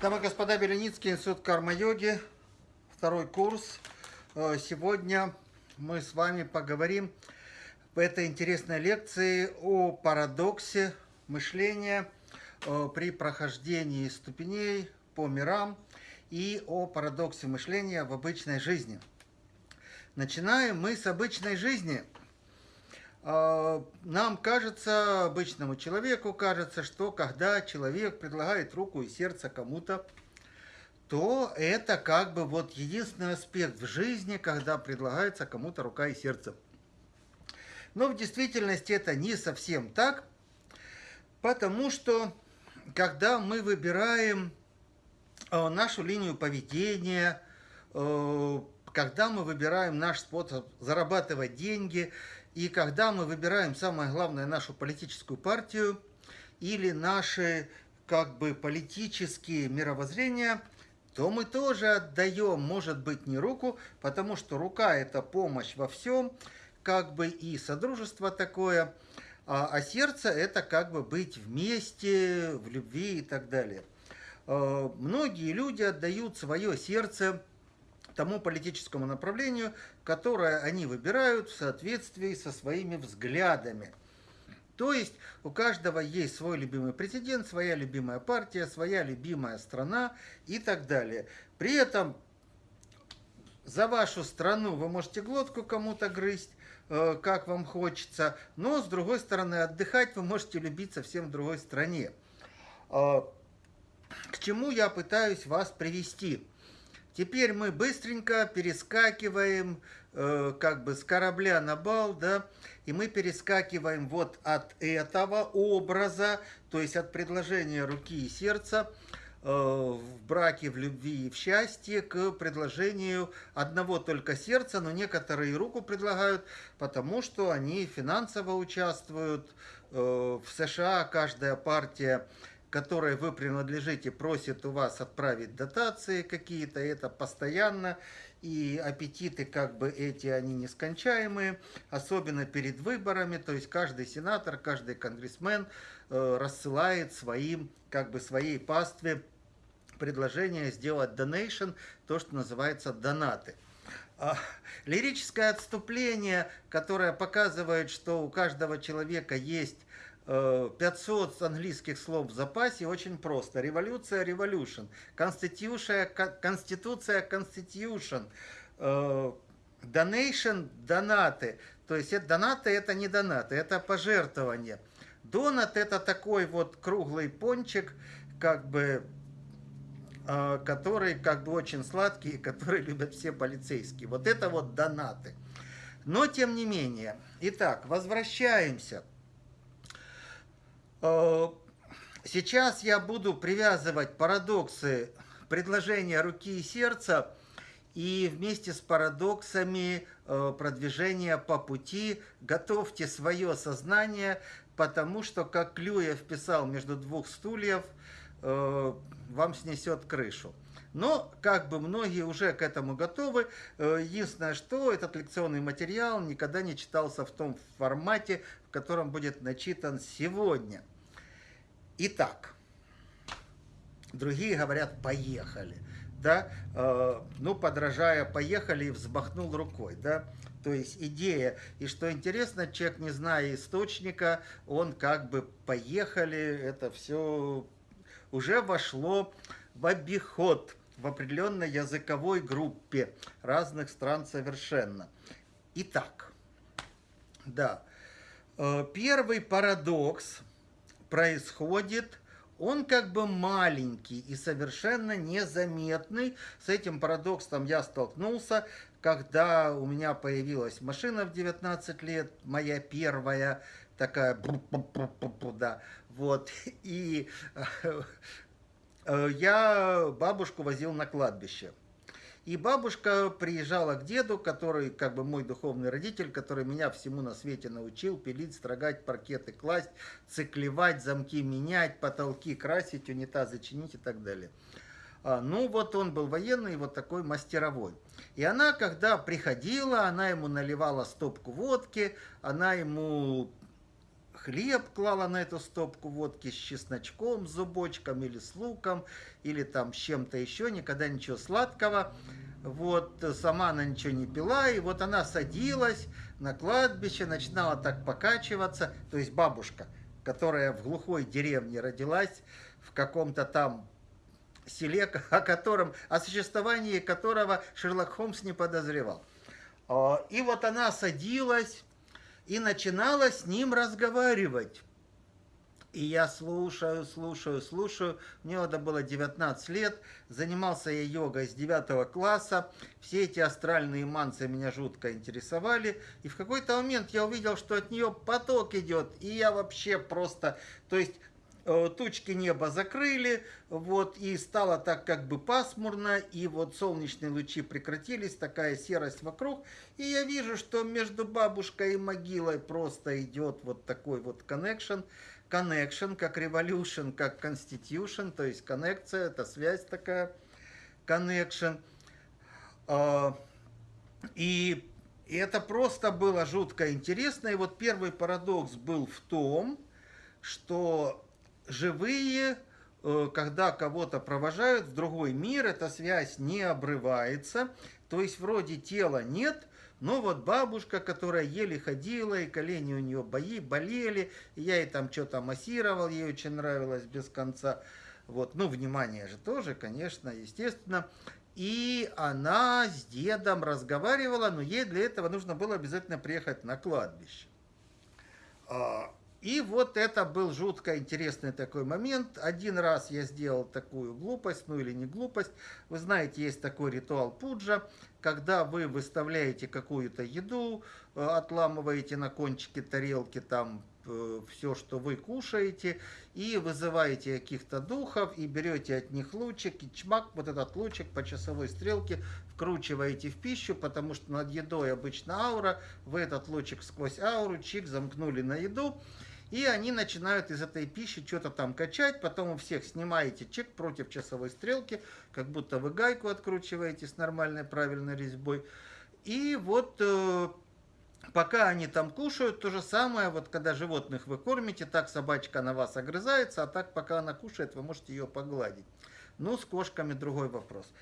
Дамы и господа, Беленицкий институт карма-йоги, второй курс. Э, сегодня мы с вами поговорим в этой интересной лекции о парадоксе мышления э, при прохождении ступеней по мирам и о парадоксе мышления в обычной жизни. Начинаем мы с обычной жизни – нам кажется, обычному человеку кажется, что когда человек предлагает руку и сердце кому-то, то это как бы вот единственный аспект в жизни, когда предлагается кому-то рука и сердце. Но в действительности это не совсем так, потому что когда мы выбираем э, нашу линию поведения, э, когда мы выбираем наш способ зарабатывать деньги – и когда мы выбираем, самое главное, нашу политическую партию или наши как бы политические мировоззрения, то мы тоже отдаем, может быть, не руку, потому что рука – это помощь во всем, как бы и содружество такое, а, а сердце – это как бы быть вместе, в любви и так далее. А, многие люди отдают свое сердце тому политическому направлению, которое они выбирают в соответствии со своими взглядами. То есть у каждого есть свой любимый президент, своя любимая партия, своя любимая страна и так далее. При этом за вашу страну вы можете глотку кому-то грызть, э, как вам хочется, но с другой стороны отдыхать вы можете любить совсем в другой стране. Э, к чему я пытаюсь вас привести? Теперь мы быстренько перескакиваем э, как бы с корабля на бал, да, и мы перескакиваем вот от этого образа, то есть от предложения руки и сердца э, в браке, в любви и в счастье к предложению одного только сердца, но некоторые руку предлагают, потому что они финансово участвуют. Э, в США каждая партия которой вы принадлежите, просит у вас отправить дотации какие-то, это постоянно, и аппетиты как бы эти, они нескончаемые, особенно перед выборами, то есть каждый сенатор, каждый конгрессмен э, рассылает своим, как бы своей пастве предложение сделать donation, то, что называется донаты. А, лирическое отступление, которое показывает, что у каждого человека есть 500 английских слов в запасе, очень просто. Революция, revolution. Конституция, конституция, constitution. Donation, донаты. То есть это, донаты это не донаты, это пожертвование. Донат это такой вот круглый пончик, как бы, э, который как бы очень сладкий, который любят все полицейские. Вот это вот донаты. Но тем не менее. Итак, возвращаемся. Э, сейчас я буду привязывать парадоксы предложения руки и сердца и вместе с парадоксами э, продвижения по пути готовьте свое сознание, потому что, как Клюев писал между двух стульев, э, вам снесет крышу. Но, как бы многие уже к этому готовы. Единственное, что этот лекционный материал никогда не читался в том формате, в котором будет начитан сегодня. Итак, другие говорят «поехали». Да, э, ну, подражая «поехали» и взмахнул рукой, да, то есть идея. И что интересно, человек, не зная источника, он как бы «поехали», это все уже вошло в обиход в определенной языковой группе разных стран совершенно. Итак, да, э, первый парадокс – происходит, он как бы маленький и совершенно незаметный. С этим парадоксом я столкнулся, когда у меня появилась машина в 19 лет, моя первая, такая, да, вот, и э, я бабушку возил на кладбище. И бабушка приезжала к деду, который как бы мой духовный родитель, который меня всему на свете научил, пилить, строгать, паркеты класть, циклевать, замки менять, потолки красить, унитазы чинить и так далее. А, ну вот он был военный, вот такой мастеровой. И она, когда приходила, она ему наливала стопку водки, она ему хлеб клала на эту стопку водки с чесночком, с зубочком или с луком, или там с чем-то еще, никогда ничего сладкого. Вот, сама она ничего не пила, и вот она садилась на кладбище, начинала так покачиваться, то есть бабушка, которая в глухой деревне родилась, в каком-то там селе, о котором, о существовании которого Шерлок Холмс не подозревал. А, и вот она садилась и начинала с ним разговаривать. И я слушаю, слушаю, слушаю. Мне это было 19 лет. Занимался я йогой с 9 класса. Все эти астральные манцы меня жутко интересовали. И в какой-то момент я увидел, что от нее поток идет. И я вообще просто... То есть тучки неба закрыли, вот, и стало так как бы пасмурно, и вот солнечные лучи прекратились, такая серость вокруг, и я вижу, что между бабушкой и могилой просто идет вот такой вот connection, connection, как revolution, как constitution, то есть коннекция, это связь такая, connection, а, и и это просто было жутко интересно. И вот первый парадокс был в том, что живые, э, когда кого-то провожают в другой мир, эта связь не обрывается. То есть вроде тела нет, но вот бабушка, которая еле ходила, и колени у нее бои, болели, я ей там что-то массировал, ей очень нравилось без конца. Вот, ну, внимание же тоже, конечно, естественно. И она с дедом разговаривала, но ей для этого нужно было обязательно приехать на кладбище. И вот это был жутко интересный такой момент. Один раз я сделал такую глупость, ну или не глупость. Вы знаете, есть такой ритуал пуджа, когда вы выставляете какую-то еду, э, отламываете на кончике тарелки там э, все, что вы кушаете, и вызываете каких-то духов, и берете от них лучик, и чмак, вот этот лучик по часовой стрелке вкручиваете в пищу, потому что над едой обычно аура, вы этот лучик сквозь ауру, чик, замкнули на еду, и они начинают из этой пищи что-то там качать, потом у всех снимаете чек против часовой стрелки, как будто вы гайку откручиваете с нормальной правильной резьбой. И вот э, пока они там кушают, то же самое, вот когда животных вы кормите, так собачка на вас огрызается, а так пока она кушает, вы можете ее погладить. Ну, с кошками другой вопрос.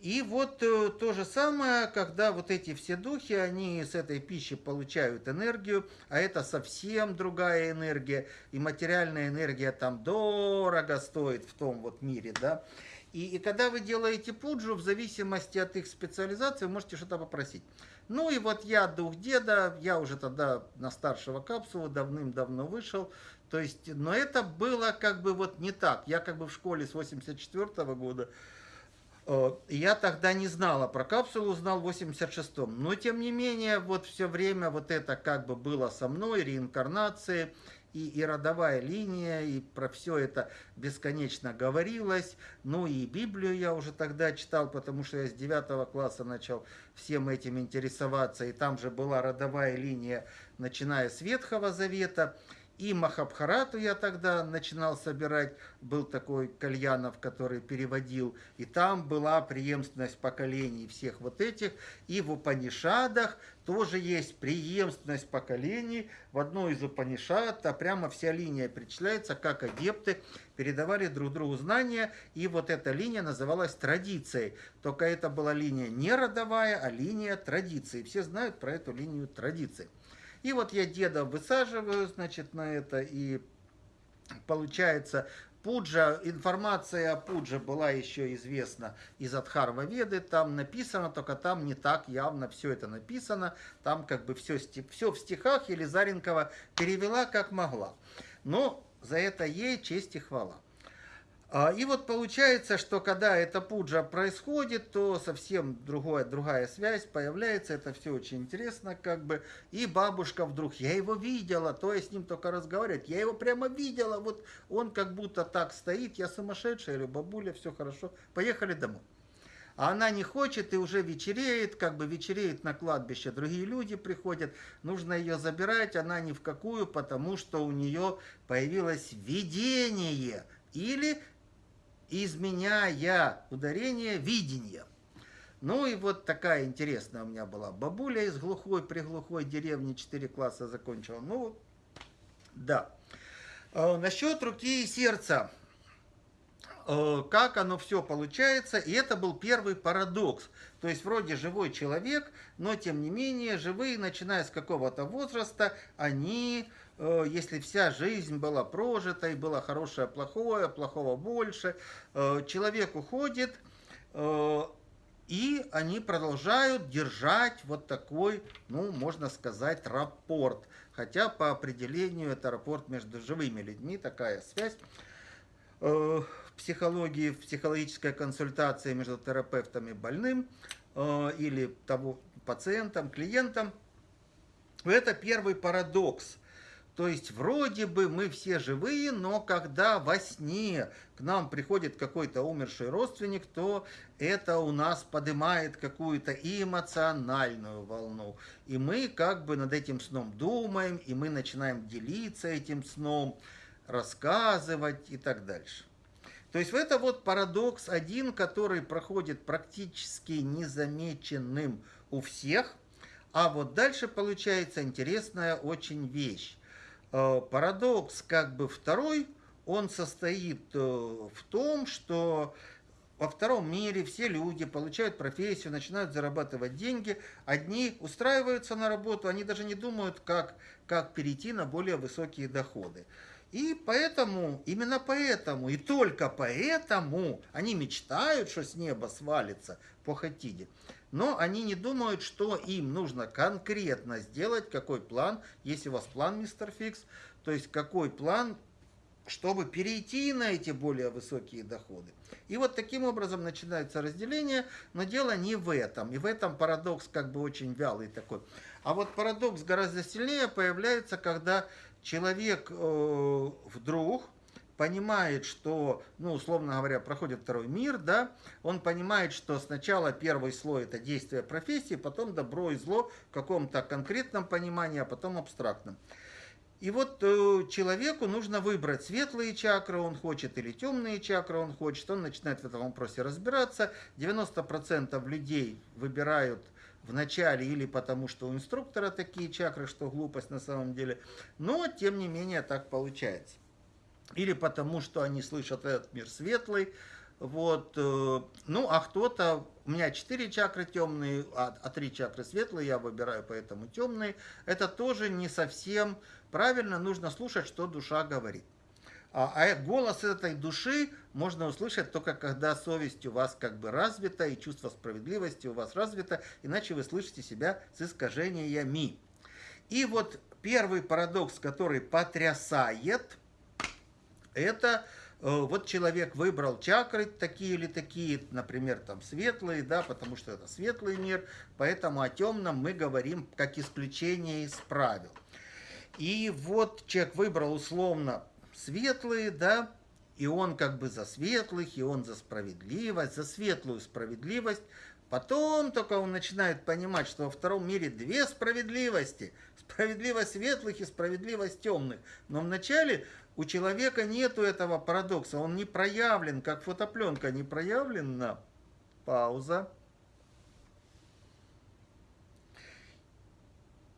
И вот э, то же самое, когда вот эти все духи, они с этой пищи получают энергию, а это совсем другая энергия, и материальная энергия там дорого стоит в том вот мире, да. И, и когда вы делаете пуджу, в зависимости от их специализации, вы можете что-то попросить. Ну и вот я дух деда, я уже тогда на старшего капсулу давным-давно вышел, то есть, но это было как бы вот не так. Я как бы в школе с 84 -го года, я тогда не знала про капсулу, узнал в 86-м. Но, тем не менее, вот все время вот это как бы было со мной, реинкарнации, и, и родовая линия, и про все это бесконечно говорилось. Ну и Библию я уже тогда читал, потому что я с 9 класса начал всем этим интересоваться. И там же была родовая линия, начиная с Ветхого Завета. И Махабхарату я тогда начинал собирать, был такой Кальянов, который переводил, и там была преемственность поколений всех вот этих, и в Упанишадах тоже есть преемственность поколений, в одной из Упанишад, а прямо вся линия перечисляется, как адепты передавали друг другу знания, и вот эта линия называлась традицией, только это была линия не родовая, а линия традиции, все знают про эту линию традиции. И вот я деда высаживаю, значит, на это, и получается Пуджа, информация о Пудже была еще известна из Адхарва Веды, там написано, только там не так явно все это написано, там как бы все, все в стихах Елизаренкова перевела как могла. Но за это ей честь и хвала. А, и вот получается, что когда эта пуджа происходит, то совсем другая, другая связь появляется, это все очень интересно, как бы, и бабушка вдруг, я его видела, то я с ним только разговаривать, я его прямо видела, вот он как будто так стоит, я сумасшедшая, или бабуля, все хорошо, поехали домой. А она не хочет и уже вечереет, как бы вечереет на кладбище, другие люди приходят, нужно ее забирать, она ни в какую, потому что у нее появилось видение, или изменяя ударение видения. Ну и вот такая интересная у меня была бабуля из глухой, приглухой деревни, 4 класса закончила. Ну, Да. Э, насчет руки и сердца. Э, как оно все получается. И это был первый парадокс. То есть вроде живой человек, но тем не менее живые, начиная с какого-то возраста, они, если вся жизнь была прожита, и было хорошее, плохое, плохого больше, э, человек уходит, и они продолжают держать вот такой, ну, можно сказать, рапорт. Хотя по определению это рапорт между живыми людьми, такая связь психологии, в психологической консультации между терапевтом и больным э, или того пациентом, клиентом. Это первый парадокс. То есть вроде бы мы все живые, но когда во сне к нам приходит какой-то умерший родственник, то это у нас поднимает какую-то эмоциональную волну. И мы как бы над этим сном думаем, и мы начинаем делиться этим сном, рассказывать и так дальше. То есть это вот парадокс один, который проходит практически незамеченным у всех. А вот дальше получается интересная очень вещь. Э, парадокс как бы второй, он состоит э, в том, что во втором мире все люди получают профессию, начинают зарабатывать деньги. Одни устраиваются на работу, они даже не думают, как, как перейти на более высокие доходы. И поэтому, именно поэтому, и только поэтому они мечтают, что с неба свалится по Хатиде. Но они не думают, что им нужно конкретно сделать, какой план, если у вас план, мистер Фикс, то есть какой план, чтобы перейти на эти более высокие доходы. И вот таким образом начинается разделение, но дело не в этом. И в этом парадокс как бы очень вялый такой. А вот парадокс гораздо сильнее появляется, когда человек э, вдруг понимает, что, ну, условно говоря, проходит второй мир, да, он понимает, что сначала первый слой это действие профессии, потом добро и зло в каком-то конкретном понимании, а потом абстрактном. И вот э, человеку нужно выбрать светлые чакры он хочет или темные чакры он хочет. Он начинает в этом вопросе разбираться. 90% людей выбирают в начале или потому, что у инструктора такие чакры, что глупость на самом деле. Но, тем не менее, так получается. Или потому, что они слышат этот мир светлый. Вот, э, ну, а кто-то, у меня четыре чакры темные, а, а три чакры светлые, я выбираю поэтому темные. Это тоже не совсем правильно, нужно слушать, что душа говорит. А, а голос этой души можно услышать только когда совесть у вас как бы развита и чувство справедливости у вас развито, иначе вы слышите себя с искажениями. И вот первый парадокс, который потрясает, это э, вот человек выбрал чакры такие или такие, например, там светлые, да, потому что это светлый мир, поэтому о темном мы говорим как исключение из правил. И вот человек выбрал условно светлые, да, и он как бы за светлых, и он за справедливость, за светлую справедливость. Потом только он начинает понимать, что во втором мире две справедливости. Справедливость светлых и справедливость темных. Но вначале у человека нету этого парадокса. Он не проявлен, как фотопленка не проявлена. Пауза.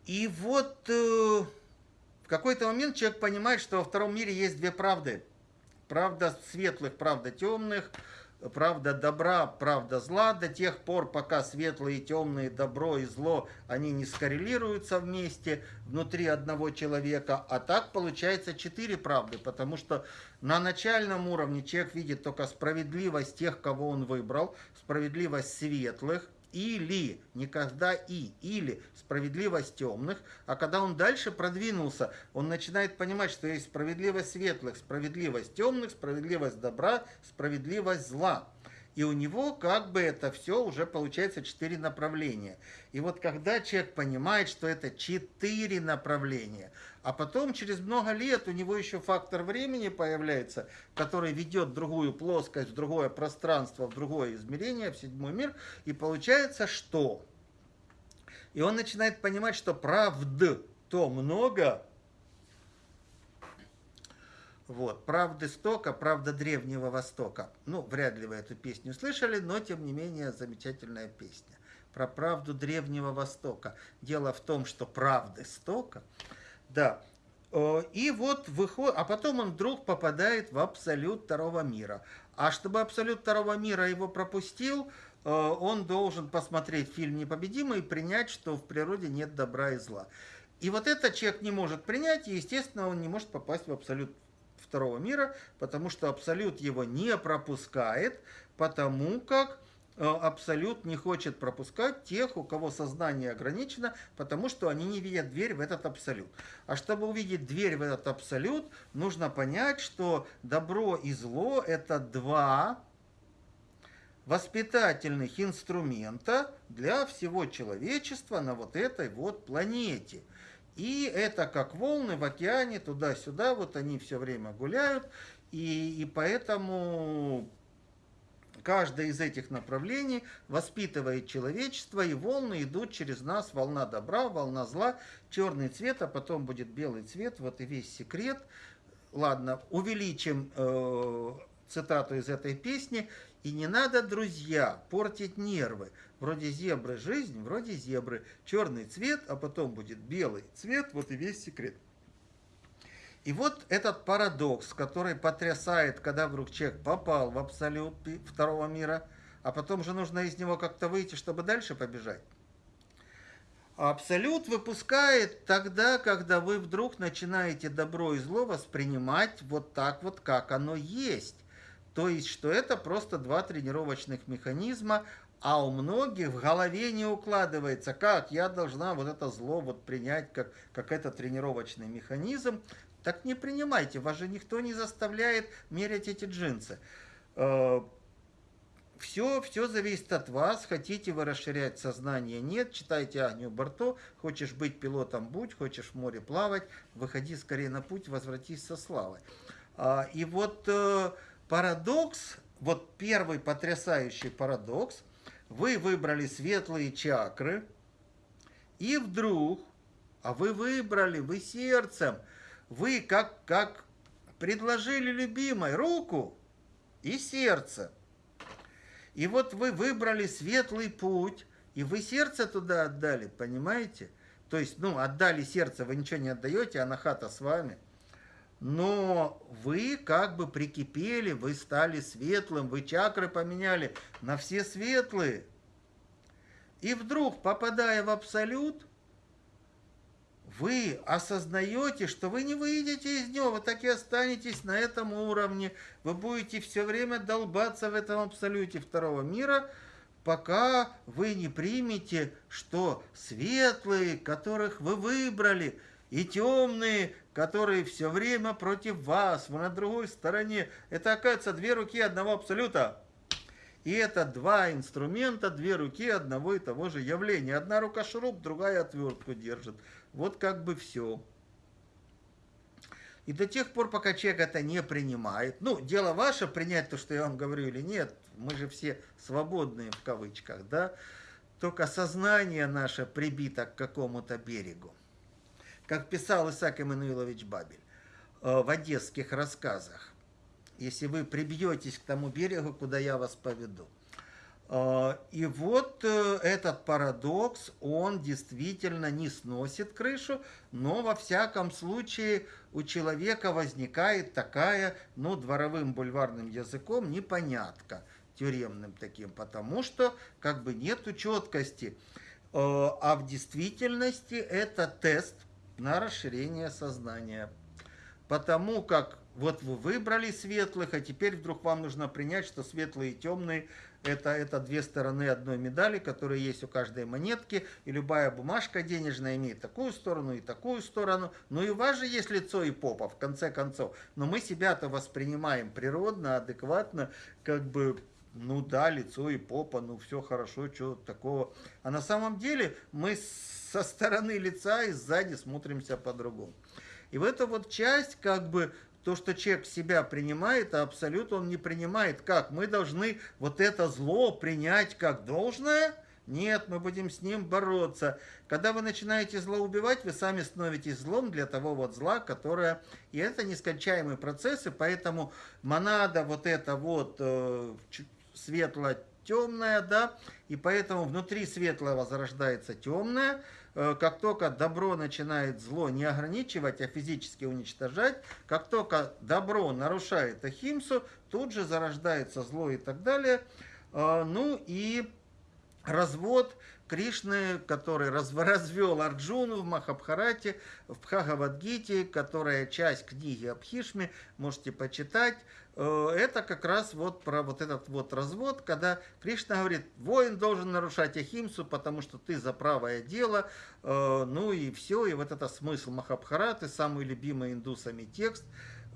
И вот э, в какой-то момент человек понимает, что во втором мире есть две правды. Правда светлых, правда темных, правда добра, правда зла, до тех пор, пока светлые и темные, добро и зло, они не скоррелируются вместе внутри одного человека. А так получается четыре правды, потому что на начальном уровне человек видит только справедливость тех, кого он выбрал, справедливость светлых, или, никогда и, или справедливость темных, а когда он дальше продвинулся, он начинает понимать, что есть справедливость светлых, справедливость темных, справедливость добра, справедливость зла. И у него как бы это все уже получается четыре направления. И вот когда человек понимает, что это четыре направления, а потом через много лет у него еще фактор времени появляется, который ведет другую плоскость, в другое пространство, в другое измерение, в седьмой мир, и получается что? И он начинает понимать, что правд то много, вот. «Правда стока», «Правда Древнего Востока». Ну, вряд ли вы эту песню слышали, но, тем не менее, замечательная песня. Про правду Древнего Востока. Дело в том, что правды стока, да, Э, и вот выходит, а потом он вдруг попадает в абсолют второго мира. А чтобы абсолют второго мира его пропустил, э, он должен посмотреть фильм «Непобедимый» и принять, что в природе нет добра и зла. И вот этот человек не может принять, и, естественно, он не может попасть в абсолют второго мира, потому что абсолют его не пропускает, потому как абсолют не хочет пропускать тех, у кого сознание ограничено, потому что они не видят дверь в этот абсолют. А чтобы увидеть дверь в этот абсолют, нужно понять, что добро и зло – это два воспитательных инструмента для всего человечества на вот этой вот планете – и это как волны в океане, туда-сюда, вот они все время гуляют. И, и поэтому каждое из этих направлений воспитывает человечество, и волны идут через нас, волна добра, волна зла, черный цвет, а потом будет белый цвет, вот и весь секрет. Ладно, увеличим э, цитату из этой песни. И не надо, друзья, портить нервы. Вроде зебры жизнь, вроде зебры. Черный цвет, а потом будет белый цвет, вот и весь секрет. И вот этот парадокс, который потрясает, когда вдруг человек попал в абсолют второго мира, а потом же нужно из него как-то выйти, чтобы дальше побежать. Абсолют выпускает тогда, когда вы вдруг начинаете добро и зло воспринимать вот так вот, как оно есть. То есть, что это просто два тренировочных механизма, а у многих в голове не укладывается, как я должна вот это зло вот принять как, как это тренировочный механизм. Так не принимайте, вас же никто не заставляет мерять эти джинсы. Все, э, все зависит от вас. Хотите вы расширять сознание? Нет. Читайте Агню Барто. Хочешь быть пилотом? Будь. Хочешь в море плавать? Выходи скорее на путь, возвратись со славой. А, и вот э, парадокс, вот первый потрясающий парадокс, вы выбрали светлые чакры, и вдруг, а вы выбрали, вы сердцем, вы как, как предложили любимой руку и сердце. И вот вы выбрали светлый путь, и вы сердце туда отдали, понимаете? То есть, ну, отдали сердце, вы ничего не отдаете, а на хата с вами – но вы как бы прикипели, вы стали светлым, вы чакры поменяли на все светлые. И вдруг, попадая в абсолют, вы осознаете, что вы не выйдете из него, вы так и останетесь на этом уровне, вы будете все время долбаться в этом абсолюте второго мира, пока вы не примете, что светлые, которых вы выбрали, и темные, которые все время против вас, вы на другой стороне. Это, оказывается, две руки одного абсолюта. И это два инструмента, две руки одного и того же явления. Одна рука шуруп, другая отвертку держит. Вот как бы все. И до тех пор, пока человек это не принимает, ну, дело ваше принять то, что я вам говорю или нет, мы же все свободные в кавычках, да, только сознание наше прибито к какому-то берегу как писал Исаак Эммануилович Бабель э, в одесских рассказах, если вы прибьетесь к тому берегу, куда я вас поведу. Э, и вот э, этот парадокс, он действительно не сносит крышу, но во всяком случае у человека возникает такая, ну, дворовым бульварным языком, непонятка тюремным таким, потому что как бы нету четкости. А в действительности это тест на расширение сознания. Потому как вот вы выбрали светлых, а теперь вдруг вам нужно принять, что светлые и темные это, это две стороны одной медали, которые есть у каждой монетки, и любая бумажка денежная имеет такую сторону и такую сторону. Ну и у вас же есть лицо и попа, в конце концов. Но мы себя-то воспринимаем природно, адекватно, как бы ну да, лицо и попа, ну все хорошо, что такого. А на самом деле мы со стороны лица и сзади смотримся по-другому. И в эту вот часть, как бы, то, что человек себя принимает, а абсолют он не принимает. Как? Мы должны вот это зло принять как должное? Нет, мы будем с ним бороться. Когда вы начинаете зло убивать, вы сами становитесь злом для того вот зла, которое... И это нескончаемые процессы, поэтому монада вот это вот э, светло-темное, да, и поэтому внутри светлого зарождается темное, как только добро начинает зло не ограничивать, а физически уничтожать, как только добро нарушает Ахимсу, тут же зарождается зло и так далее. Э, ну и развод Кришны, который развел Арджуну в Махабхарате, в Бхагавадгите, которая часть книги Абхишми, можете почитать. Э, это как раз вот про вот этот вот развод, когда Кришна говорит, воин должен нарушать Ахимсу, потому что ты за правое дело, э, ну и все, и вот это смысл Махабхараты, самый любимый индусами текст.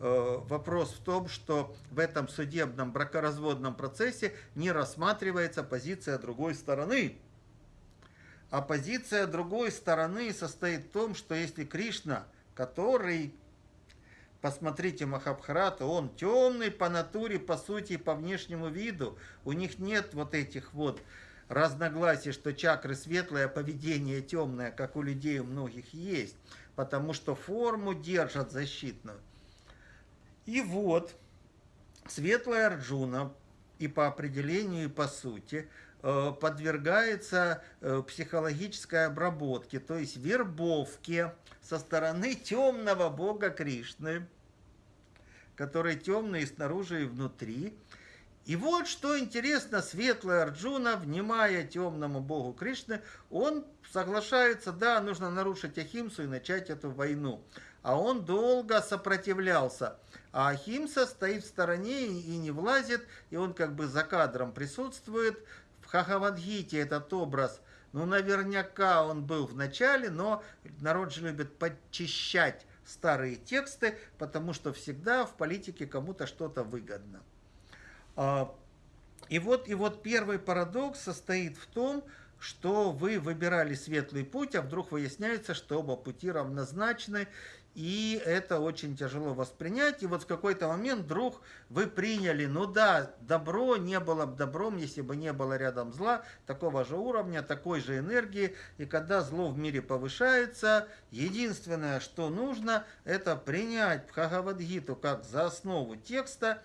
Э, вопрос в том, что в этом судебном бракоразводном процессе не рассматривается позиция другой стороны. А позиция другой стороны состоит в том, что если Кришна, который, посмотрите Махабхарата, он темный по натуре, по сути, по внешнему виду, у них нет вот этих вот разногласий, что чакры светлые, а поведение темное, как у людей у многих есть, потому что форму держат защитную. И вот, светлая Арджуна, и по определению, и по сути – подвергается э, психологической обработке, то есть вербовке со стороны темного бога Кришны, который темный и снаружи, и внутри. И вот что интересно, светлый Арджуна, внимая темному богу Кришны, он соглашается, да, нужно нарушить Ахимсу и начать эту войну. А он долго сопротивлялся. А Ахимса стоит в стороне и не влазит, и он как бы за кадром присутствует, Хахавадгите этот образ, ну, наверняка он был в начале, но народ же любит подчищать старые тексты, потому что всегда в политике кому-то что-то выгодно. А, и вот, и вот первый парадокс состоит в том, что вы выбирали светлый путь, а вдруг выясняется, что оба пути равнозначны, и это очень тяжело воспринять. И вот в какой-то момент вдруг вы приняли, ну да, добро не было бы добром, если бы не было рядом зла, такого же уровня, такой же энергии. И когда зло в мире повышается, единственное, что нужно, это принять Бхагавадгиту как за основу текста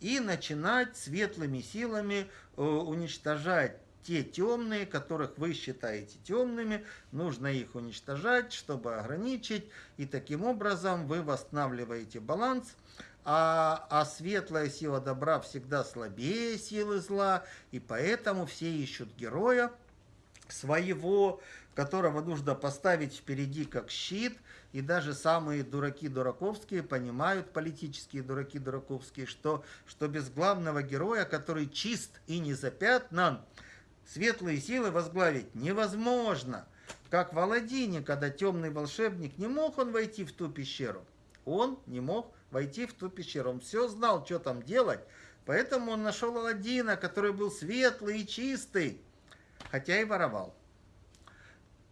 и начинать светлыми силами э, уничтожать те темные, которых вы считаете темными, нужно их уничтожать, чтобы ограничить, и таким образом вы восстанавливаете баланс, а, а светлая сила добра всегда слабее силы зла, и поэтому все ищут героя своего, которого нужно поставить впереди как щит, и даже самые дураки дураковские понимают, политические дураки дураковские, что, что без главного героя, который чист и не запятнан, светлые силы возглавить невозможно. Как в Аладдине, когда темный волшебник, не мог он войти в ту пещеру. Он не мог войти в ту пещеру. Он все знал, что там делать. Поэтому он нашел Аладдина, который был светлый и чистый, хотя и воровал.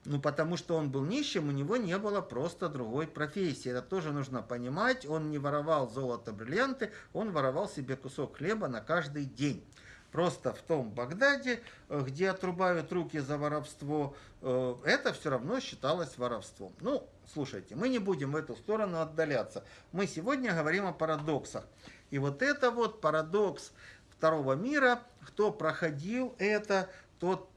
Ну, потому что он был нищим, у него не было просто другой профессии. Это тоже нужно понимать. Он не воровал золото, бриллианты, он воровал себе кусок хлеба на каждый день. Просто в том Багдаде, э, где отрубают руки за воровство, э, это все равно считалось воровством. Ну, слушайте, мы не будем в эту сторону отдаляться. Мы сегодня говорим о парадоксах. И вот это вот парадокс второго мира, кто проходил это, тот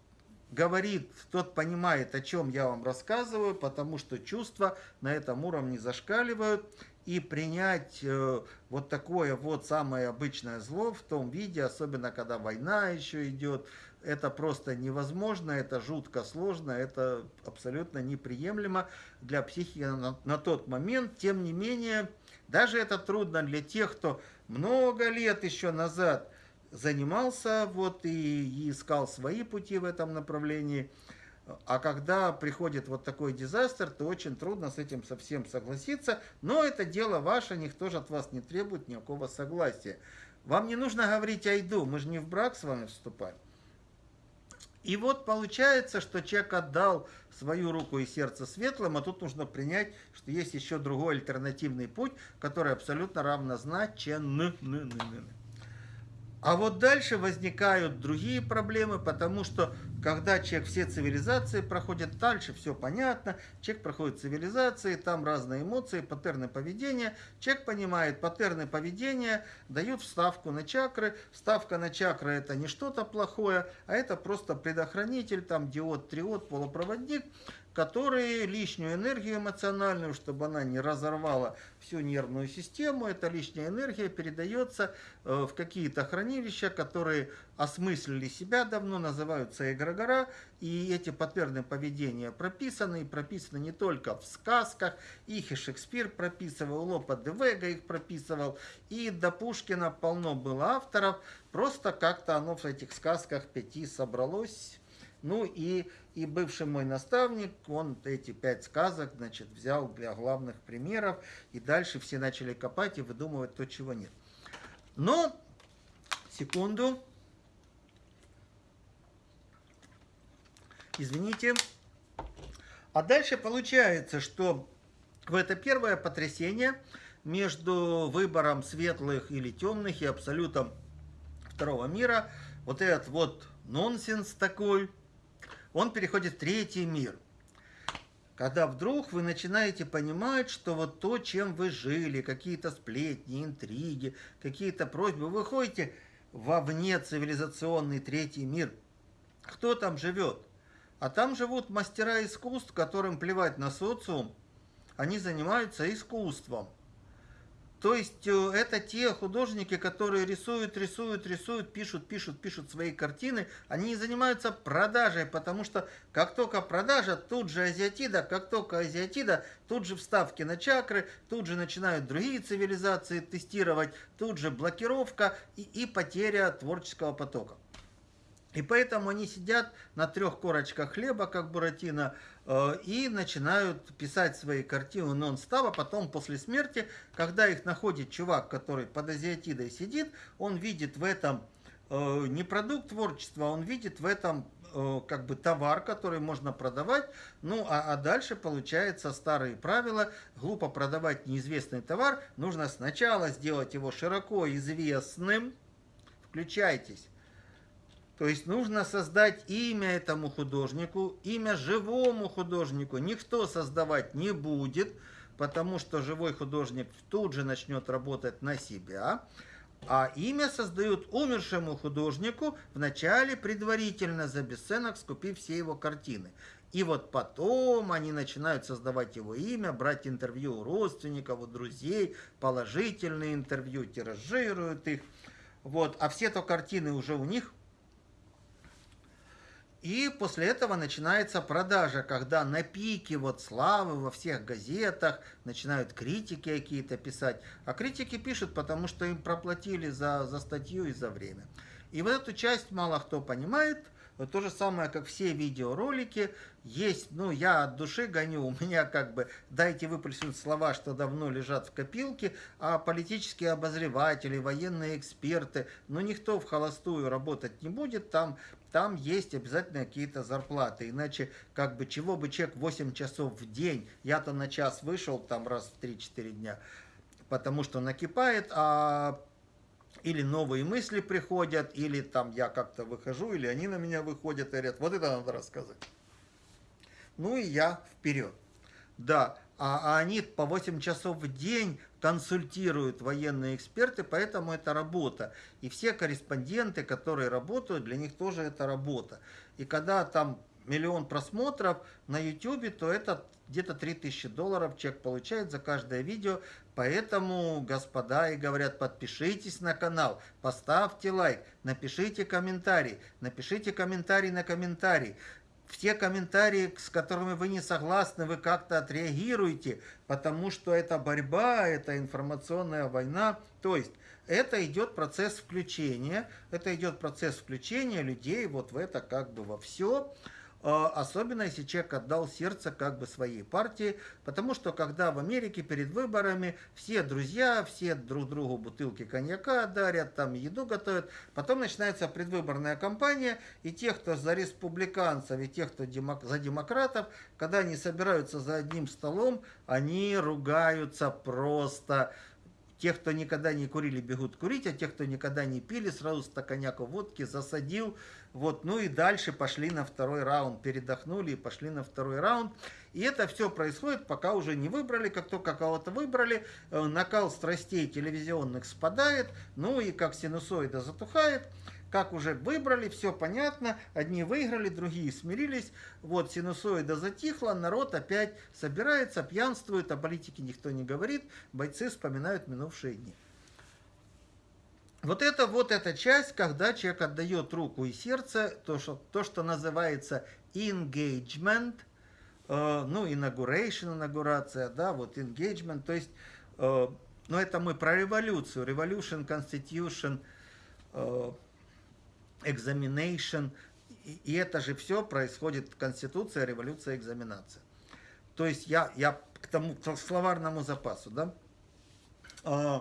говорит, тот понимает, о чем я вам рассказываю, потому что чувства на этом уровне зашкаливают и принять э, вот такое вот самое обычное зло в том виде, особенно когда война еще идет, это просто невозможно, это жутко сложно, это абсолютно неприемлемо для психики на, на тот момент. Тем не менее, даже это трудно для тех, кто много лет еще назад занимался вот и, и искал свои пути в этом направлении. А когда приходит вот такой дизастер, то очень трудно с этим совсем согласиться. Но это дело ваше, никто же от вас не требует никакого согласия. Вам не нужно говорить «айду», мы же не в брак с вами вступаем. И вот получается, что человек отдал свою руку и сердце светлым, а тут нужно принять, что есть еще другой альтернативный путь, который абсолютно равнозначен. А вот дальше возникают другие проблемы, потому что когда человек все цивилизации проходит, дальше все понятно, человек проходит цивилизации, там разные эмоции, паттерны поведения, человек понимает, паттерны поведения дают вставку на чакры, вставка на чакры это не что-то плохое, а это просто предохранитель, там диод, триод, полупроводник, которые лишнюю энергию эмоциональную, чтобы она не разорвала всю нервную систему, эта лишняя энергия передается э, в какие-то хранилища, которые осмыслили себя давно, называются эгрегора, и эти паттерны поведения прописаны, и прописаны не только в сказках, их и Шекспир прописывал, Лопа де Вега их прописывал, и до Пушкина полно было авторов, просто как-то оно в этих сказках пяти собралось, ну и, и бывший мой наставник, он эти пять сказок, значит, взял для главных примеров, и дальше все начали копать и выдумывать то, чего нет. Но, секунду, извините. А дальше получается, что в это первое потрясение между выбором светлых или темных и абсолютом второго мира, вот этот вот нонсенс такой – он переходит в третий мир. Когда вдруг вы начинаете понимать, что вот то, чем вы жили, какие-то сплетни, интриги, какие-то просьбы, вы выходите вовне цивилизационный третий мир. Кто там живет? А там живут мастера искусств, которым плевать на социум, они занимаются искусством. То есть э, это те художники, которые рисуют, рисуют, рисуют, пишут, пишут, пишут свои картины. Они занимаются продажей, потому что как только продажа, тут же азиатида, как только азиатида, тут же вставки на чакры, тут же начинают другие цивилизации тестировать, тут же блокировка и, и потеря творческого потока. И поэтому они сидят на трех корочках хлеба, как Буратино, и начинают писать свои картины нон-стоп, а потом после смерти, когда их находит чувак, который под азиатидой сидит, он видит в этом э, не продукт творчества, он видит в этом э, как бы товар, который можно продавать, ну а, а дальше получается старые правила, глупо продавать неизвестный товар, нужно сначала сделать его широко известным, включайтесь, то есть нужно создать имя этому художнику, имя живому художнику. Никто создавать не будет, потому что живой художник тут же начнет работать на себя. А имя создают умершему художнику, вначале предварительно за бесценок скупив все его картины. И вот потом они начинают создавать его имя, брать интервью у родственников, у друзей, положительные интервью, тиражируют их. Вот. А все то картины уже у них и после этого начинается продажа, когда на пике вот славы во всех газетах начинают критики какие-то писать. А критики пишут, потому что им проплатили за, за статью и за время. И вот эту часть мало кто понимает. Вот то же самое, как все видеоролики. Есть, ну, я от души гоню, у меня как бы дайте выплеснуть слова, что давно лежат в копилке, а политические обозреватели, военные эксперты, ну, никто в холостую работать не будет, там там есть обязательно какие-то зарплаты. Иначе, как бы, чего бы человек 8 часов в день, я-то на час вышел там раз в 3-4 дня, потому что накипает, а или новые мысли приходят, или там я как-то выхожу, или они на меня выходят и говорят, вот это надо рассказать. Ну и я вперед. Да, а, а они по 8 часов в день консультируют военные эксперты, поэтому это работа. И все корреспонденты, которые работают, для них тоже это работа. И когда там миллион просмотров на YouTube, то это где-то 3000 долларов человек получает за каждое видео. Поэтому, господа, и говорят, подпишитесь на канал, поставьте лайк, напишите комментарий, напишите комментарий на комментарий все комментарии, с которыми вы не согласны, вы как-то отреагируете, потому что это борьба, это информационная война. То есть это идет процесс включения, это идет процесс включения людей вот в это как бы во все. А, особенно если человек отдал сердце как бы своей партии, потому что когда в Америке перед выборами все друзья, все друг другу бутылки коньяка дарят, там еду готовят, потом начинается предвыборная кампания, и те, кто за республиканцев, и те, кто демок за демократов, когда они собираются за одним столом, они ругаются просто те, кто никогда не курили, бегут курить, а те, кто никогда не пили, сразу стаканяку водки засадил. Вот, ну и дальше пошли на второй раунд, передохнули и пошли на второй раунд. И это все происходит, пока уже не выбрали. Как только кого-то выбрали, э, накал страстей телевизионных спадает, ну и как синусоида затухает, как уже выбрали, все понятно, одни выиграли, другие смирились, вот синусоида затихла, народ опять собирается, пьянствует, о политике никто не говорит, бойцы вспоминают минувшие дни. Вот это вот эта часть, когда человек отдает руку и сердце, то, что, то, что называется engagement, э, ну, inauguration, инаугурация, да, вот engagement, то есть, э, ну, это мы про революцию, revolution, constitution, э, examination, и, и это же все происходит, конституция, революция, экзаменация. То есть я, я к тому, к словарному запасу, да, э,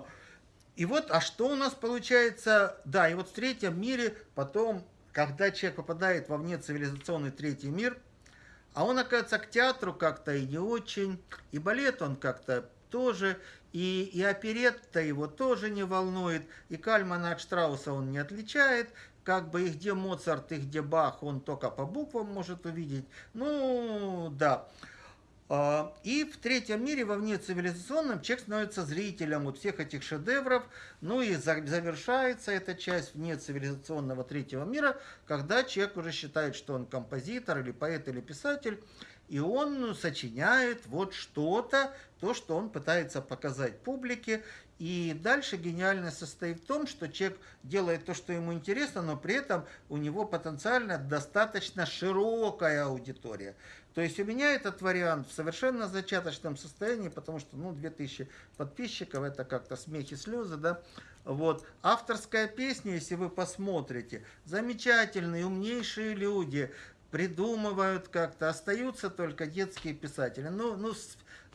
и вот, а что у нас получается? Да, и вот в третьем мире потом, когда человек попадает во внецивилизационный третий мир, а он, оказывается, к театру как-то и не очень, и балет он как-то тоже, и, и оперетта его тоже не волнует, и Кальмана от Штрауса он не отличает, как бы и где Моцарт, и где Бах, он только по буквам может увидеть. Ну, да. А, и в третьем мире, во внецивилизационном, человек становится зрителем вот всех этих шедевров. Ну и завершается эта часть внецивилизационного третьего мира, когда человек уже считает, что он композитор или поэт или писатель, и он сочиняет вот что-то, то, что он пытается показать публике. И дальше гениальность состоит в том, что человек делает то, что ему интересно, но при этом у него потенциально достаточно широкая аудитория. То есть у меня этот вариант в совершенно зачаточном состоянии, потому что, ну, 2000 подписчиков, это как-то смехи, слезы, да. Вот. Авторская песня, если вы посмотрите, замечательные, умнейшие люди, придумывают как-то, остаются только детские писатели. Ну, ну,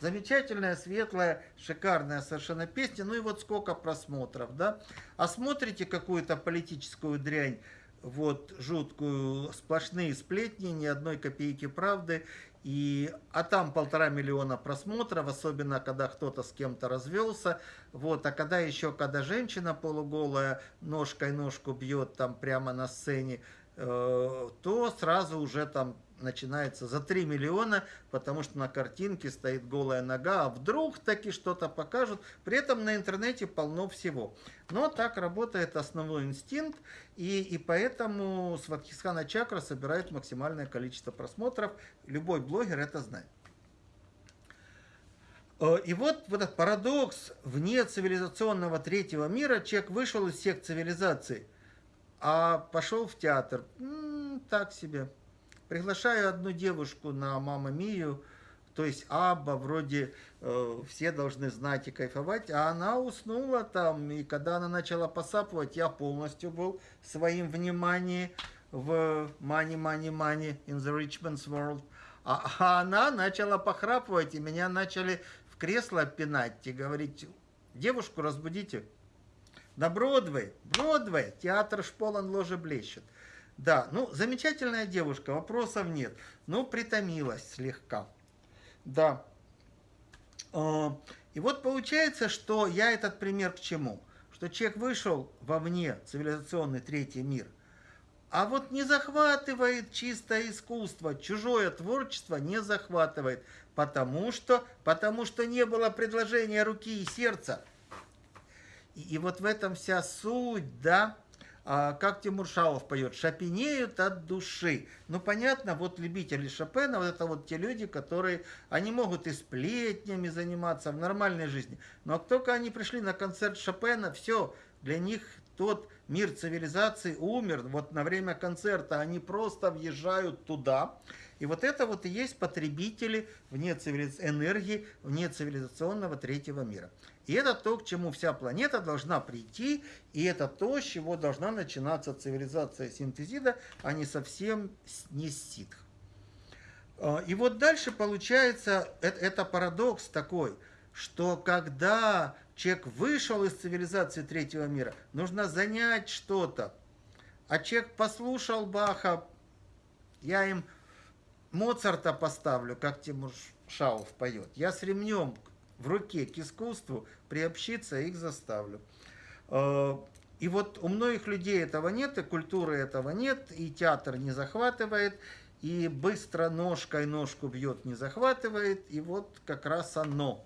замечательная, светлая, шикарная совершенно песня, ну и вот сколько просмотров, да. А смотрите какую-то политическую дрянь, вот жуткую, сплошные сплетни, ни одной копейки правды. И, а там полтора миллиона просмотров, особенно когда кто-то с кем-то развелся. Вот, а когда еще, когда женщина полуголая ножкой ножку бьет там прямо на сцене, э, то сразу уже там начинается за 3 миллиона, потому что на картинке стоит голая нога, а вдруг таки что-то покажут. При этом на интернете полно всего. Но так работает основной инстинкт, и, и поэтому Сватхисхана Чакра собирает максимальное количество просмотров. Любой блогер это знает. Э, и вот, вот этот парадокс вне цивилизационного третьего мира, человек вышел из всех цивилизаций, а пошел в театр. М -м, так себе. Приглашаю одну девушку на «Мама Мию», то есть Абба, вроде э, все должны знать и кайфовать, а она уснула там, и когда она начала посапывать, я полностью был своим внимании в Money, Money, Money in the Rich Man's World, а, а она начала похрапывать, и меня начали в кресло пинать и говорить, девушку разбудите. На Бродвей, Бродвей, театр шполан ложе блещет. Да, ну, замечательная девушка, вопросов нет. Ну, притомилась слегка. Да. А, и вот получается, что я этот пример к чему? Что человек вышел вовне цивилизационный третий мир, а вот не захватывает чистое искусство, чужое творчество не захватывает, потому что, потому что не было предложения руки и сердца. И, и вот в этом вся суть, да, а, как Тимур Шаов поет, шапинеют от души. Ну, понятно, вот любители Шопена, вот это вот те люди, которые, они могут и сплетнями заниматься в нормальной жизни. Но как только они пришли на концерт Шопена, все, для них тот мир цивилизации умер. Вот на время концерта они просто въезжают туда. И вот это вот и есть потребители вне цивилиз... энергии вне цивилизационного третьего мира. И это то, к чему вся планета должна прийти, и это то, с чего должна начинаться цивилизация синтезида, а не совсем не ситх. А, и вот дальше получается, это, это парадокс такой, что когда человек вышел из цивилизации третьего мира, нужно занять что-то. А человек послушал Баха, я им Моцарта поставлю, как Тимур Шауф поет. Я с ремнем в руке к искусству приобщиться их заставлю. Э, и вот у многих людей этого нет, и культуры этого нет, и театр не захватывает. и быстро ножкой ножку бьет, не захватывает, и вот как раз оно,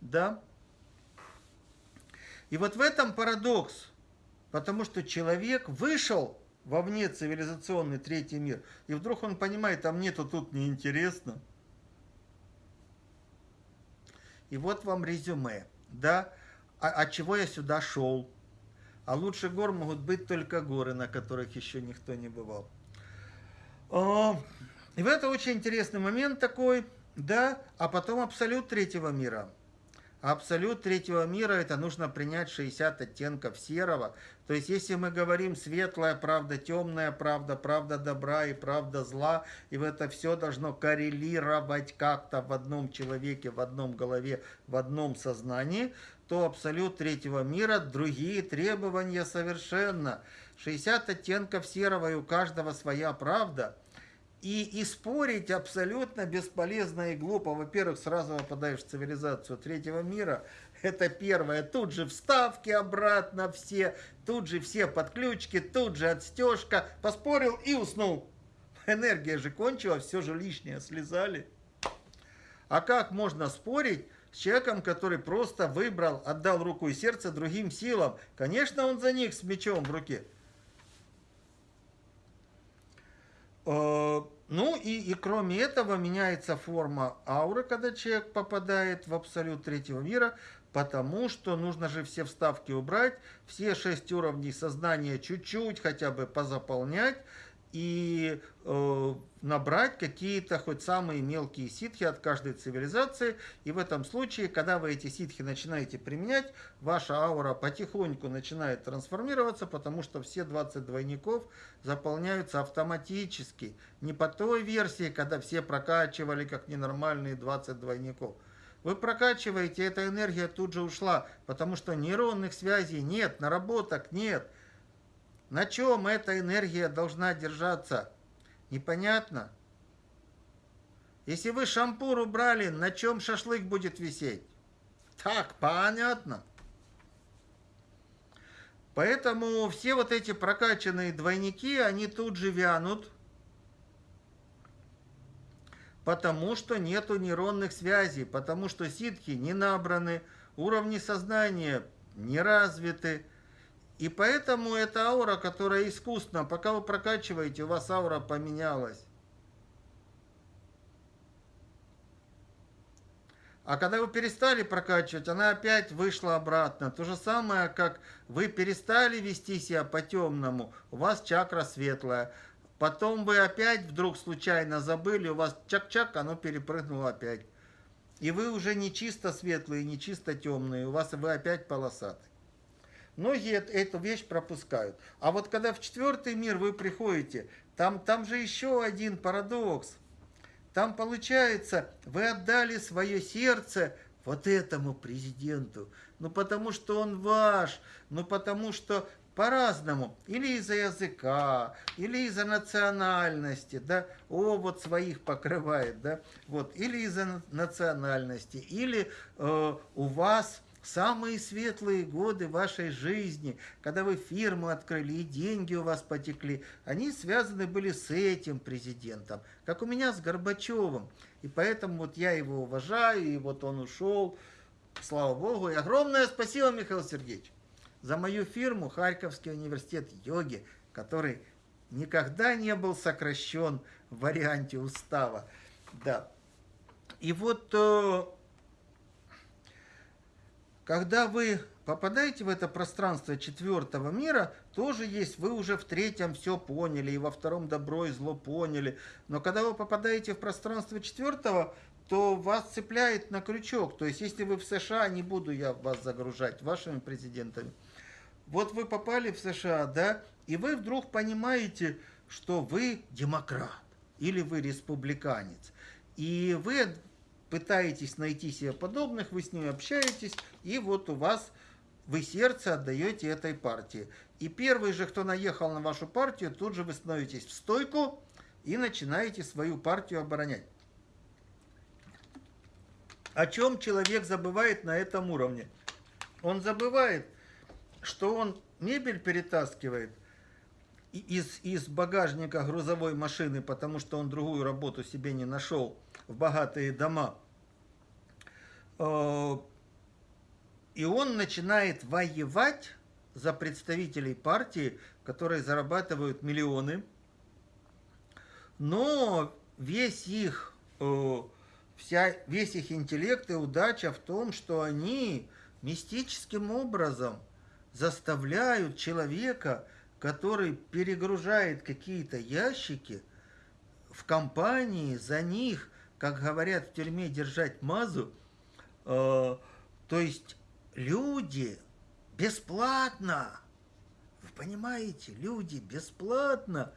да. И вот в этом парадокс, потому что человек вышел вовне цивилизационный третий мир, и вдруг он понимает, а мне-то тут неинтересно. И вот вам резюме, да, а, от чего я сюда шел. А лучше гор могут быть только горы, на которых еще никто не бывал. И в это очень интересный момент такой, да, а потом абсолют третьего мира. Абсолют третьего мира это нужно принять 60 оттенков серого. То есть если мы говорим светлая правда, темная правда, правда добра и правда зла, и это все должно коррелировать как-то в одном человеке, в одном голове, в одном сознании, то абсолют третьего мира другие требования совершенно. 60 оттенков серого и у каждого своя правда – и, и спорить абсолютно бесполезно и глупо. Во-первых, сразу попадаешь в цивилизацию третьего мира. Это первое. Тут же вставки обратно все, тут же все подключки, тут же отстежка. Поспорил и уснул. Энергия же кончилась, все же лишнее слезали. А как можно спорить с человеком, который просто выбрал, отдал руку и сердце другим силам? Конечно, он за них с мечом в руке. Ну и, и кроме этого меняется форма ауры, когда человек попадает в абсолют третьего мира, потому что нужно же все вставки убрать, все шесть уровней сознания чуть-чуть хотя бы позаполнять, и э, набрать какие-то хоть самые мелкие ситхи от каждой цивилизации. И в этом случае, когда вы эти ситхи начинаете применять, ваша аура потихоньку начинает трансформироваться, потому что все 20 двойников заполняются автоматически. Не по той версии, когда все прокачивали как ненормальные 20 двойников. Вы прокачиваете, эта энергия тут же ушла, потому что нейронных связей нет, наработок нет. На чем эта энергия должна держаться? Непонятно. Если вы шампур убрали, на чем шашлык будет висеть? Так, понятно. Поэтому все вот эти прокачанные двойники, они тут же вянут, потому что нету нейронных связей, потому что ситхи не набраны, уровни сознания не развиты, и поэтому эта аура, которая искусственна, пока вы прокачиваете, у вас аура поменялась. А когда вы перестали прокачивать, она опять вышла обратно. То же самое, как вы перестали вести себя по-темному, у вас чакра светлая. Потом вы опять вдруг случайно забыли, у вас чак-чак, оно перепрыгнуло опять. И вы уже не чисто светлые, не чисто темные, у вас вы опять полосатые. Многие эту вещь пропускают. А вот когда в четвертый мир вы приходите, там, там же еще один парадокс. Там получается, вы отдали свое сердце вот этому президенту. Ну потому что он ваш, ну потому что по-разному. Или из-за языка, или из-за национальности, да, о, вот своих покрывает, да, вот, или из-за национальности, или э, у вас самые светлые годы вашей жизни, когда вы фирму открыли и деньги у вас потекли, они связаны были с этим президентом, как у меня с Горбачевым. И поэтому вот я его уважаю, и вот он ушел, слава богу. И огромное спасибо, Михаил Сергеевич, за мою фирму Харьковский университет йоги, который никогда не был сокращен в варианте устава. Да. И вот э, когда вы попадаете в это пространство четвертого мира, тоже есть, вы уже в третьем все поняли, и во втором добро и зло поняли. Но когда вы попадаете в пространство четвертого, то вас цепляет на крючок. То есть, если вы в США, не буду я вас загружать вашими президентами. Вот вы попали в США, да, и вы вдруг понимаете, что вы демократ или вы республиканец. И вы пытаетесь найти себе подобных, вы с ними общаетесь, и вот у вас вы сердце отдаете этой партии. И первый же, кто наехал на вашу партию, тут же вы становитесь в стойку и начинаете свою партию оборонять. О чем человек забывает на этом уровне? Он забывает, что он мебель перетаскивает из, из багажника грузовой машины, потому что он другую работу себе не нашел, в богатые дома. Э, и он начинает воевать за представителей партии, которые зарабатывают миллионы, но весь их, э, вся, весь их интеллект и удача в том, что они мистическим образом заставляют человека который перегружает какие-то ящики в компании, за них, как говорят в тюрьме, держать мазу. Э, то есть люди бесплатно, вы понимаете, люди бесплатно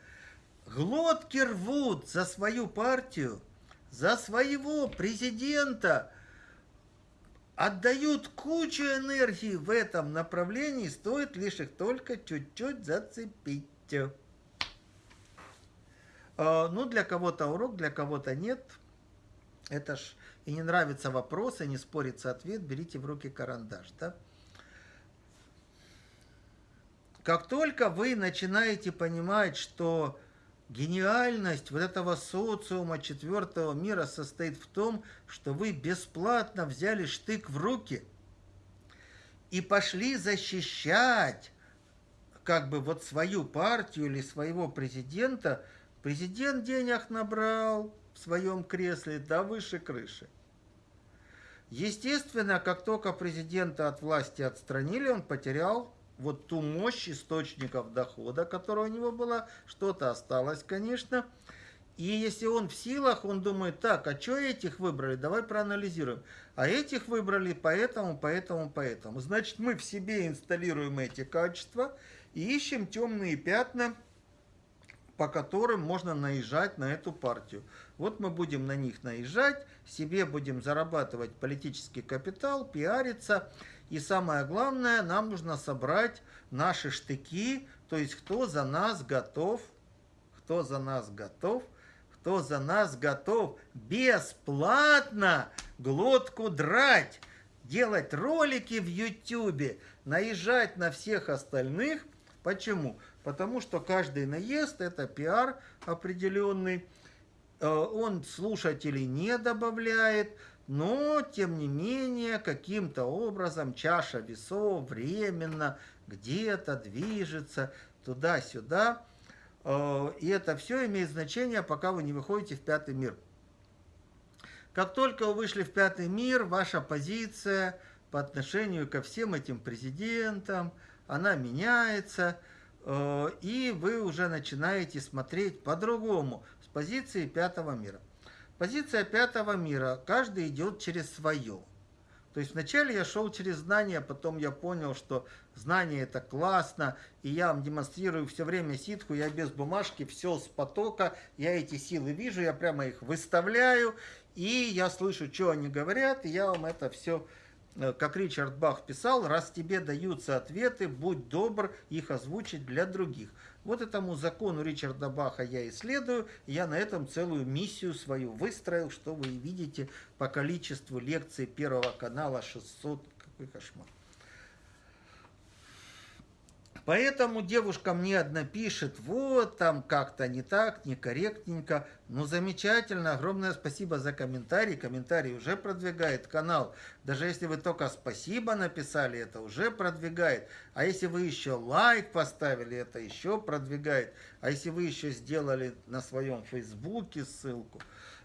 глотки рвут за свою партию, за своего президента, отдают кучу энергии в этом направлении, стоит лишь их только чуть-чуть зацепить. А, ну, для кого-то урок, для кого-то нет. Это ж и не нравится вопрос, и не спорится ответ, берите в руки карандаш, да? Как только вы начинаете понимать, что Гениальность вот этого социума четвертого мира состоит в том, что вы бесплатно взяли штык в руки и пошли защищать как бы вот свою партию или своего президента. Президент денег набрал в своем кресле до выше крыши. Естественно, как только президента от власти отстранили, он потерял вот ту мощь источников дохода, которая у него была, что-то осталось, конечно. И если он в силах, он думает, так, а что этих выбрали, давай проанализируем. А этих выбрали поэтому, поэтому, поэтому. Значит, мы в себе инсталируем эти качества и ищем темные пятна, по которым можно наезжать на эту партию. Вот мы будем на них наезжать, себе будем зарабатывать политический капитал, пиариться, и самое главное, нам нужно собрать наши штыки, то есть кто за нас готов, кто за нас готов, кто за нас готов бесплатно глотку драть, делать ролики в YouTube, наезжать на всех остальных. Почему? Потому что каждый наезд – это пиар определенный, э, он слушателей не добавляет, но, тем не менее, каким-то образом чаша весов временно где-то движется туда-сюда. Э, и это все имеет значение, пока вы не выходите в пятый мир. Как только вы вышли в пятый мир, ваша позиция по отношению ко всем этим президентам, она меняется, и вы уже начинаете смотреть по-другому, с позиции пятого мира. Позиция пятого мира. Каждый идет через свое. То есть вначале я шел через знания, потом я понял, что знание это классно, и я вам демонстрирую все время ситку, я без бумажки, все с потока, я эти силы вижу, я прямо их выставляю, и я слышу, что они говорят, и я вам это все, э, как Ричард Бах писал, раз тебе даются ответы, будь добр их озвучить для других. Вот этому закону Ричарда Баха я исследую, я на этом целую миссию свою выстроил, что вы видите по количеству лекций Первого канала 600, какой кошмар. Поэтому девушка мне одна пишет, вот там как-то не так, некорректненько. Ну, замечательно, огромное спасибо за комментарий. Комментарий уже продвигает канал. Даже если вы только спасибо написали, это уже продвигает. А если вы еще лайк поставили, это еще продвигает. А если вы еще сделали на своем фейсбуке ссылку.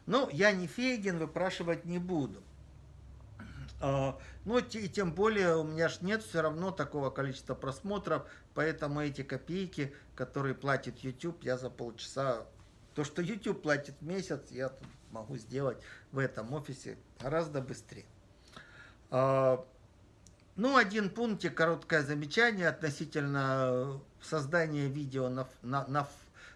Ну, я не Фейгин, выпрашивать не буду. А, ну, и тем более у меня ж нет все равно такого количества просмотров, поэтому эти копейки, которые платит YouTube, я за полчаса... То, что YouTube платит в месяц, я тут могу сделать в этом офисе гораздо быстрее. А, ну, один пунктик, короткое замечание относительно создания видео на, на, на,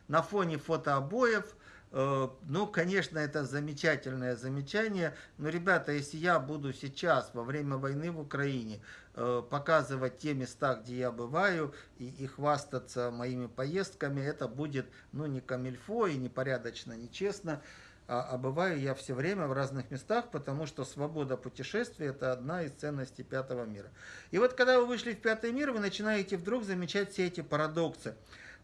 на фоне фотообоев. Э, ну, конечно, это замечательное замечание, но, ребята, если я буду сейчас, во время войны в Украине, э, показывать те места, где я бываю, и, и хвастаться моими поездками, это будет, ну, не камильфо и непорядочно, нечестно, а, а бываю я все время в разных местах, потому что свобода путешествия – это одна из ценностей пятого мира. И вот когда вы вышли в пятый мир, вы начинаете вдруг замечать все эти парадоксы.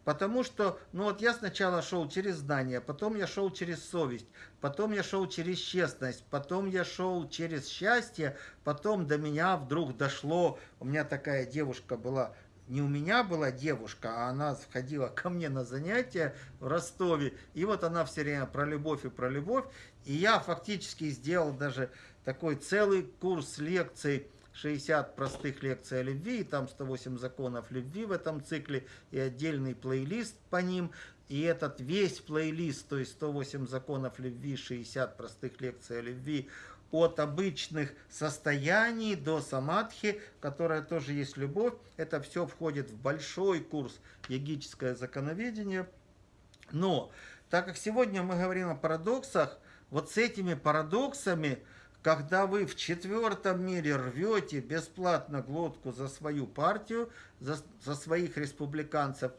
Потому что, ну вот я сначала шел через знания, потом я шел через совесть, потом я шел через честность, потом я шел через счастье, потом до меня вдруг дошло, у меня такая девушка была, не у меня была девушка, а она сходила ко мне на занятия в Ростове, и вот она все время про любовь и про любовь, и я фактически сделал даже такой целый курс лекций 60 простых лекций о любви, и там 108 законов любви в этом цикле, и отдельный плейлист по ним. И этот весь плейлист, то есть 108 законов любви, 60 простых лекций о любви, от обычных состояний до самадхи, которая тоже есть любовь, это все входит в большой курс йогическое законоведение. Но, так как сегодня мы говорим о парадоксах, вот с этими парадоксами – когда вы в четвертом мире рвете бесплатно глотку за свою партию, за, за своих республиканцев,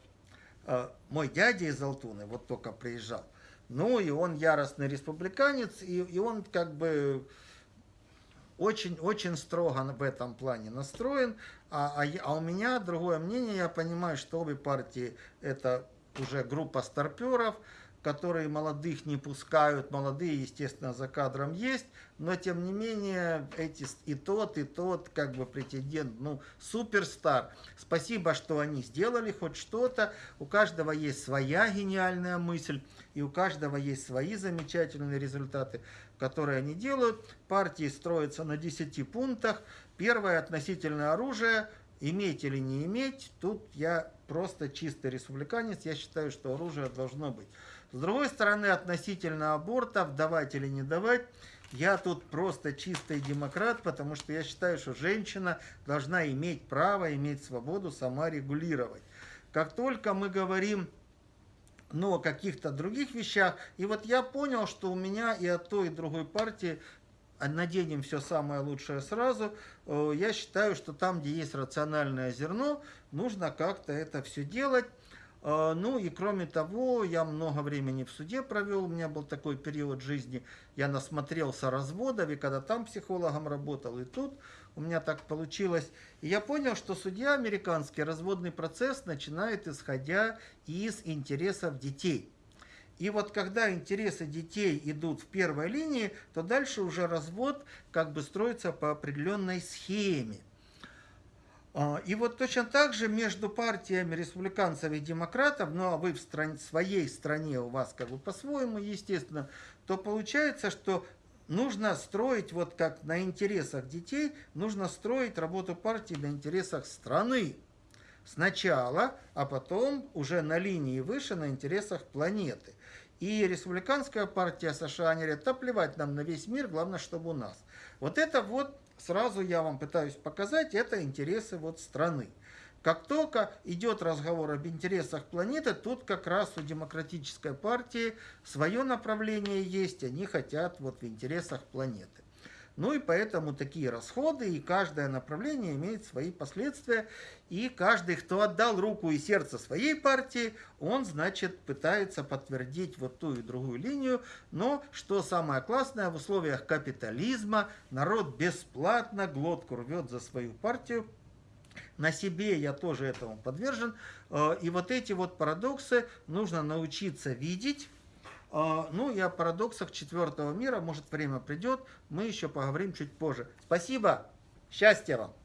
э, мой дядя из Алтуны вот только приезжал, ну и он яростный республиканец, и, и он как бы очень-очень строго в этом плане настроен, а, а, а у меня другое мнение, я понимаю, что обе партии это уже группа старперов, которые молодых не пускают, молодые, естественно, за кадром есть, но тем не менее эти и тот, и тот как бы претендент, ну, суперстар. Спасибо, что они сделали хоть что-то, у каждого есть своя гениальная мысль, и у каждого есть свои замечательные результаты, которые они делают. Партии строятся на 10 пунктах. Первое относительное оружие, иметь или не иметь, тут я просто чистый республиканец, я считаю, что оружие должно быть. С другой стороны, относительно абортов, давать или не давать, я тут просто чистый демократ, потому что я считаю, что женщина должна иметь право, иметь свободу сама регулировать. Как только мы говорим ну, о каких-то других вещах, и вот я понял, что у меня и от той, и другой партии наденем все самое лучшее сразу, э, я считаю, что там, где есть рациональное зерно, нужно как-то это все делать. А, ну и кроме того, я много времени в суде провел, у меня был такой период жизни, я насмотрелся разводов, и когда там психологом работал, и тут у меня так получилось. И я понял, что судья американский разводный процесс начинает исходя из интересов детей. И вот когда интересы детей идут в первой линии, то дальше уже развод как бы строится по определенной схеме. А, и вот точно так же между партиями республиканцев и демократов, ну а вы в стране, своей стране, у вас как бы по-своему, естественно, то получается, что нужно строить, вот как на интересах детей, нужно строить работу партии на интересах страны. Сначала, а потом уже на линии выше на интересах планеты. И республиканская партия США, они говорят, да плевать нам на весь мир, главное, чтобы у нас. Вот это вот сразу я вам пытаюсь показать, это интересы вот страны. Как только идет разговор об интересах планеты, тут как раз у демократической партии свое направление есть, они хотят вот в интересах планеты. Ну и поэтому такие расходы, и каждое направление имеет свои последствия. И каждый, кто отдал руку и сердце своей партии, он, значит, пытается подтвердить вот ту и другую линию. Но, что самое классное, в условиях капитализма народ бесплатно глотку рвет за свою партию. На себе я тоже этому подвержен. Э, и вот эти вот парадоксы нужно научиться видеть, ну и о парадоксах четвертого мира, может время придет, мы еще поговорим чуть позже. Спасибо, счастья вам!